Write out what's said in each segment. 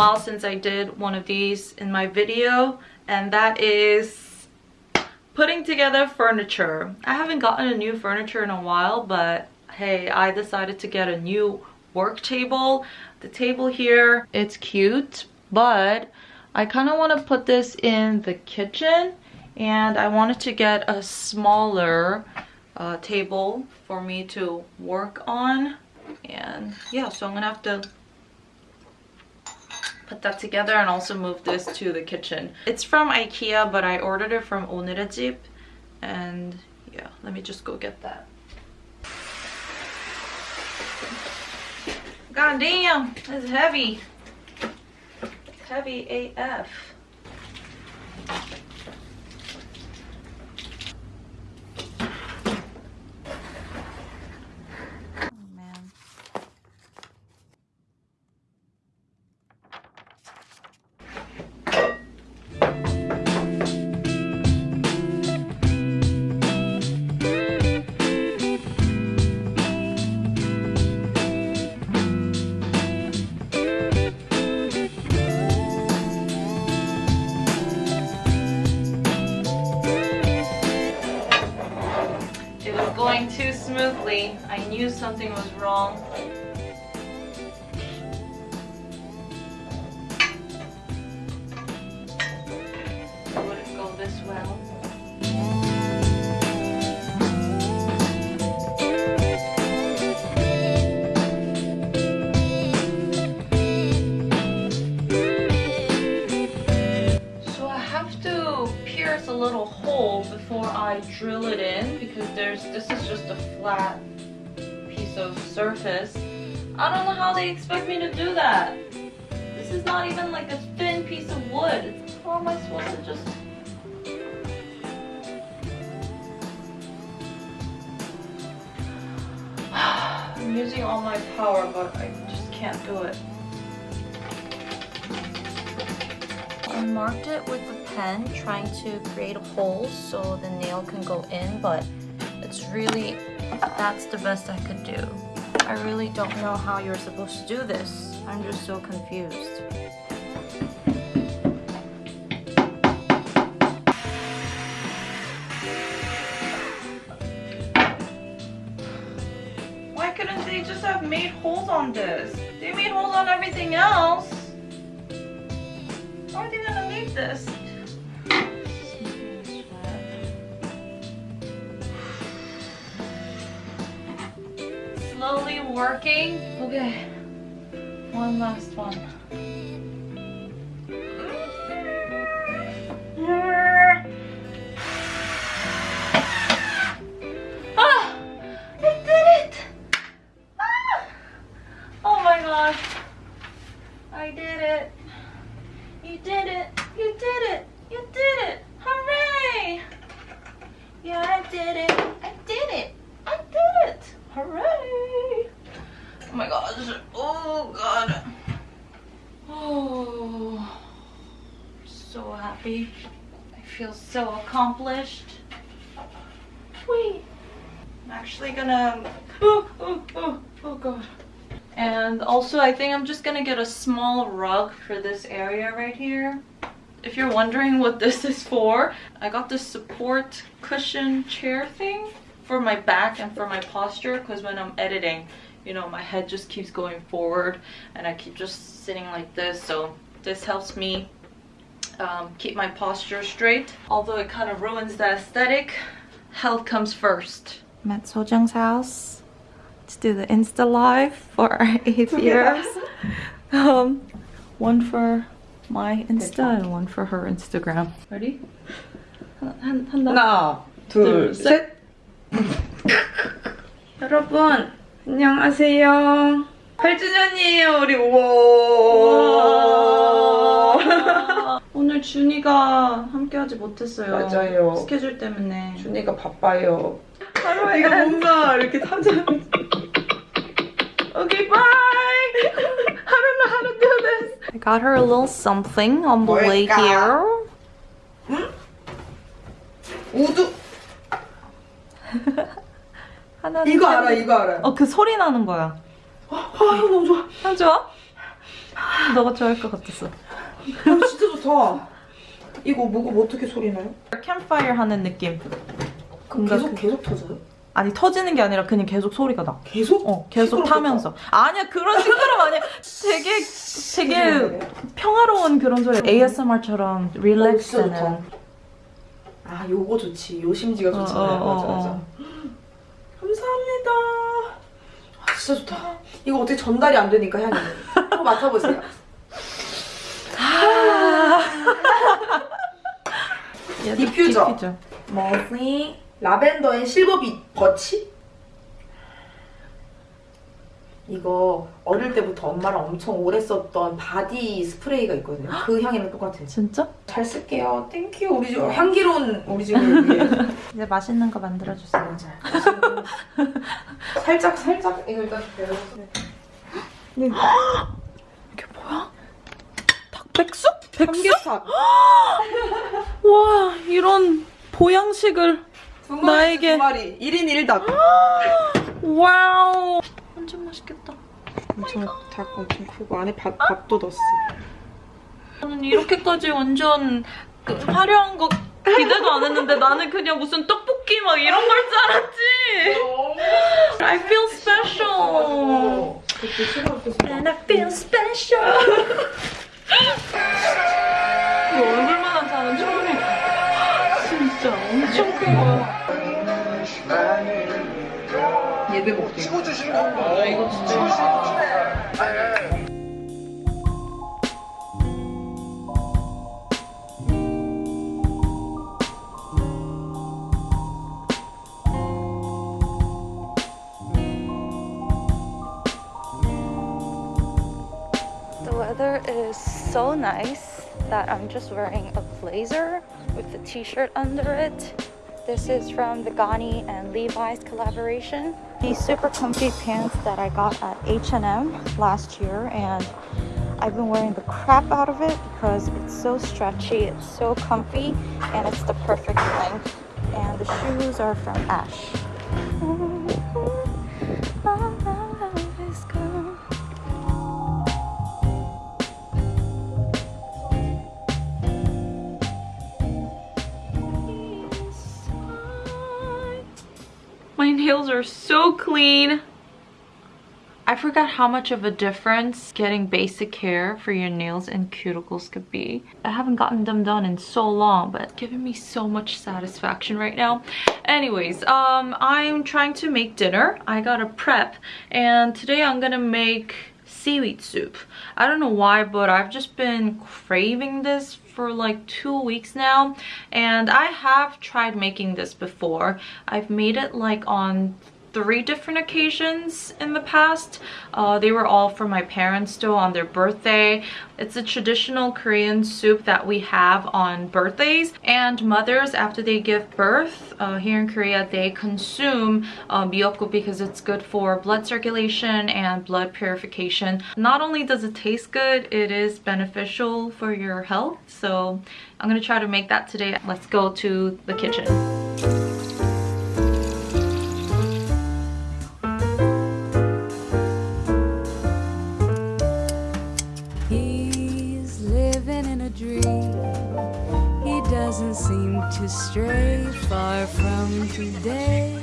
while since I did one of these in my video and that is putting together furniture. I haven't gotten a new furniture in a while but hey I decided to get a new work table. The table here it's cute but I kind of want to put this in the kitchen and I wanted to get a smaller uh, table for me to work on and yeah so I'm gonna have to put that together and also move this to the kitchen. It's from Ikea, but I ordered it from Onerajip. And yeah, let me just go get that. God damn, it's heavy. Heavy AF. Something was wrong. Would it go this well? So I have to pierce a little hole before I drill it in because there's this is just a flat surface. I don't know how they expect me to do that. This is not even like a thin piece of wood. How am I supposed to just... I'm using all my power, but I just can't do it. I marked it with a pen, trying to create a hole so the nail can go in, but it's really, that's the best I could do. I really don't know how you're supposed to do this. I'm just so confused. Why couldn't they just have made holes on this? They made holes on everything else. Why are they gonna leave this? Working. Okay, one last one. Happy. I feel so accomplished. Wait. I'm actually gonna... Oh, oh, oh, oh god. And also I think I'm just gonna get a small rug for this area right here. If you're wondering what this is for, I got this support cushion chair thing for my back and for my posture because when I'm editing, you know, my head just keeps going forward and I keep just sitting like this. So this helps me um, keep my posture straight. Although it kind of ruins the aesthetic, health comes first. I'm at Sojung's house to do the Insta Live for our eighth years. um, one for my Insta and one for her Instagram. Ready? 하나, 둘, 셋. 여러분 안녕하세요 8주년이에요 우리 우와 오늘 준이가 함께하지 못했어요. 맞아요. 스케줄 때문에. 준이가 바빠요. 하루아 이거 뭔가 이렇게 타자 Okay bye. I don't know how to do this I got her a little something on the way here. 응? 우두. 하나 이거 알아 이거 알아. 어 그 소리 나는 거야. 아, 아 너무 좋아. 아 좋아? 너가 좋아할 것 같았어. 아, 진짜 좋다. 이거 뭐가 어떻게 소리 나요? 캠파이어 하는 느낌. 뭔가 계속 그- 계속 터져요? 아니 터지는 게 아니라 그냥 계속 소리가 나. 계속? 어, 계속 시끄럽겠다. 타면서. 아니야, 그런 시끄러움 아니야. 되게, 되게 평화로운 그런 소리. ASMR처럼 어, 릴렉스는. 좋다. 아 요거 좋지. 요 심지가 좋잖아요. 어, 어, 맞아 어, 맞아. 어. 감사합니다. 아 진짜 좋다. 이거 어떻게 전달이 안 되니까 향이. 한번 맡아보세요. 얘도 디퓨저. 디퓨저. 머슬리 라벤더 앤 실버빛 버치? 이거 어릴 때부터 엄마랑 엄청 오래 썼던 바디 스프레이가 있거든요. 그 향이랑 똑같아요. 진짜? 잘 쓸게요. 땡큐. 우리 집 향기로운 우리 집을 위해. 이제 맛있는 거 만들어주세요. 맞아요. 살짝 살짝 이거 일단 배워주세요. 이게 뭐야? 닭백숙? 삼계탕. 와, 이런 보양식을. 나에게. 두 마리. 1인 1닭. 와우. 완전 맛있겠다. 엄청 닭 엄청 크고 안에 밥, 밥도 넣었어. 저는 이렇게까지 완전 그 화려한 거 기대도 안 했는데 나는 그냥 무슨 떡볶이 막 이런 걸 줄 알았지. I feel special. 싫어할 And I feel special. 이 얼굴만한 잔은 처음이야. 진짜 엄청 큰 거야. 예배 먹게. 아, 이거 진짜 맛있다. The weather is so nice that I'm just wearing a blazer with the t-shirt under it. This is from the Ganni and Levi's collaboration. These super comfy pants that I got at H&M last year and I've been wearing the crap out of it because it's so stretchy, it's so comfy, and it's the perfect length. And the shoes are from Ash. Nails are so clean. I forgot how much of a difference getting basic care for your nails and cuticles could be. I haven't gotten them done in so long, but it's giving me so much satisfaction right now. Anyways, um, I'm trying to make dinner. I got a prep, and today I'm gonna make seaweed soup. I don't know why, but I've just been craving this for like two weeks now and I have tried making this before. I've made it like on three different occasions in the past. Uh, they were all for my parents though on their birthday. It's a traditional Korean soup that we have on birthdays and mothers after they give birth uh, here in Korea they consume uh, because it's good for blood circulation and blood purification. Not only does it taste good, it is beneficial for your health. So I'm gonna try to make that today. Let's go to the kitchen. A dream. He doesn't seem to stray far from today.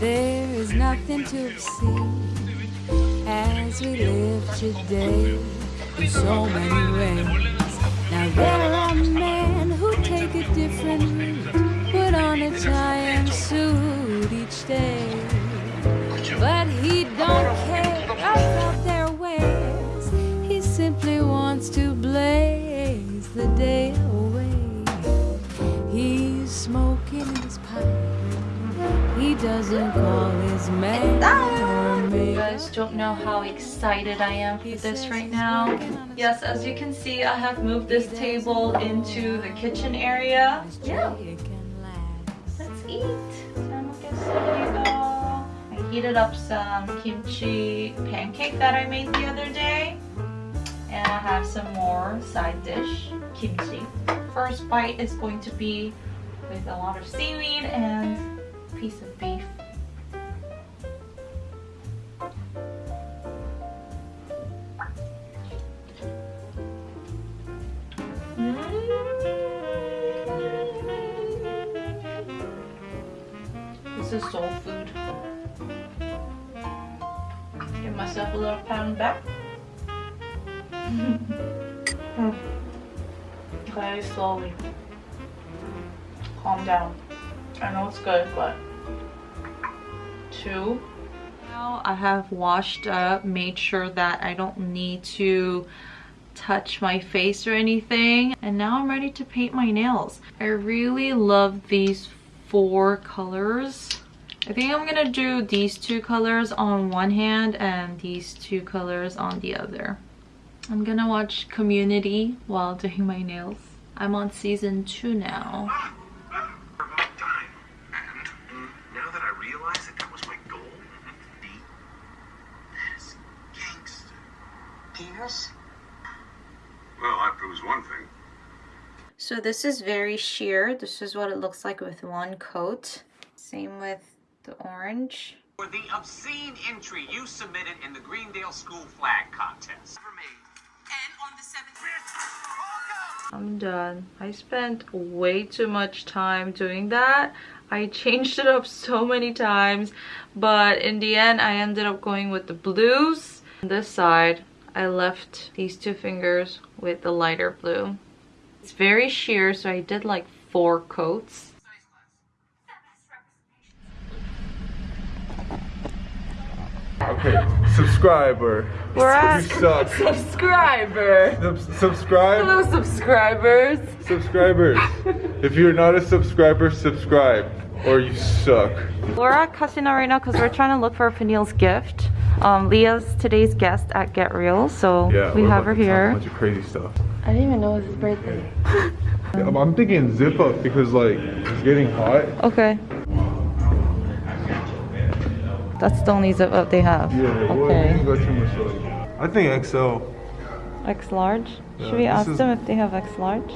There is nothing to obscene as we live today. So many ways. Now there are men who take a different route, put on a tie and suit each day. But he don't care You guys don't know how excited I am for this right now. Yes, as you can see, I have moved this table into the kitchen area. Yeah. Let's eat. I heated up some kimchi pancake that I made the other day. And I have some more side dish, kimchi. First bite is going to be with a lot of seaweed and piece of beef. Myself a little pat on the back. Very slowly. Calm down. I know it's good, but two. Now I have washed up, made sure that I don't need to touch my face or anything. And now I'm ready to paint my nails. I really love these four colors. I think I'm gonna do these two colors on one hand and these two colors on the other. I'm gonna watch Community while doing my nails. I'm on season two now. So this is very sheer. This is what it looks like with one coat. Same with the orange. For the obscene entry you submitted in the Greendale School Flag Contest. And on the 7th. I'm done. I spent way too much time doing that. I changed it up so many times, but in the end, I ended up going with the blues. On this side, I left these two fingers with the lighter blue. It's very sheer, so I did like four coats. Okay, subscriber. We're at- You suck. Subscriber. Sub- subscribe. Hello, subscribers. Subscribers. if you're not a subscriber, subscribe. Or you suck. We're at Casino right now because we're trying to look for Peniel's gift. Um, Leah's today's guest at Get Real, so Yeah, we have her here. talk A bunch of crazy stuff. I didn't even know it was his birthday. I'm, I'm thinking zip up because like it's getting hot. Okay. That's the only zip up they have. Yeah. Okay. you go too much like. I think XL. X large? Yeah, Should we ask them if they have X large?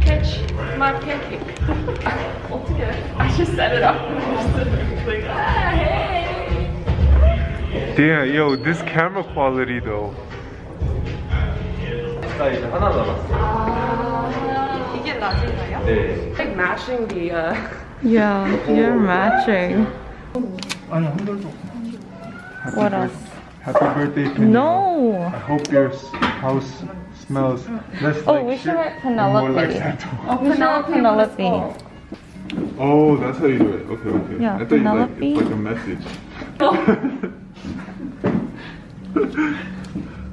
Catch my pancake. Altogether. I just set it up. like, ah, hey. Damn, yo, this camera quality though. Like matching the uh Yeah, you're matching. What else? Happy birthday, Penny. No! I hope your house smells less Oh, like we should shit write and more like Penelope. Santa. Oh, Penelope. Penelope. Oh, that's how you do it. Okay, okay. Yeah, I thought you like it's like a message.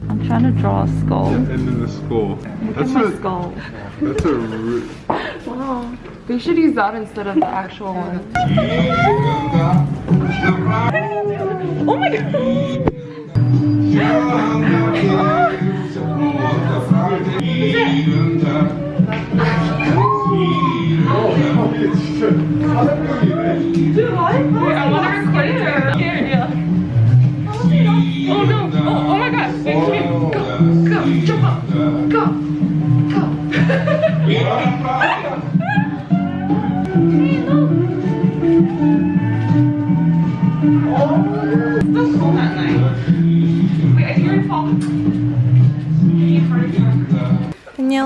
I'm trying to draw a skull. and then the skull. Look That's at my a skull. that's a re- Wow. They should use that instead of the actual one. Oh my god! Wait, I want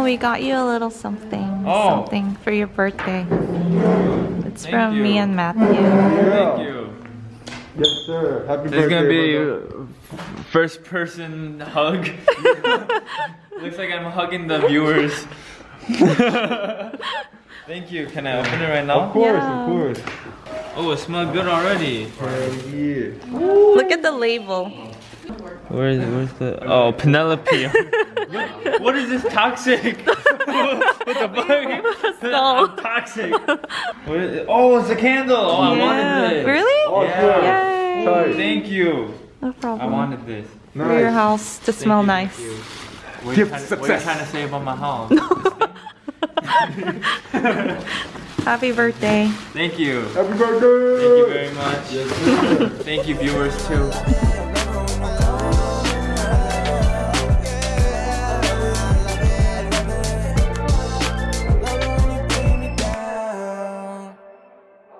Daniel, we got you a little something. Oh. Something for your birthday. It's Thank from me and Matthew. Thank you. Yes, sir. Happy This is gonna be brother. first person hug. Looks like I'm hugging the viewers. Thank you. Can I open it right now? Of course, Yeah. of course. Oh, it smells good already. Hell yeah. Look at the label. Where is where's the oh Penelope? What- what is this toxic? what the fuck? I'm toxic. What is it? Oh, it's a candle. Oh, I wanted this. Really? Yeah. Oh, Yay! Tight. Thank you. No problem. I wanted this. For your house to Thank smell you, nice. What are you Gift trying to- what are you trying to say about my house? Happy birthday. Thank you. Happy birthday. Thank you very much. Thank you, viewers, too.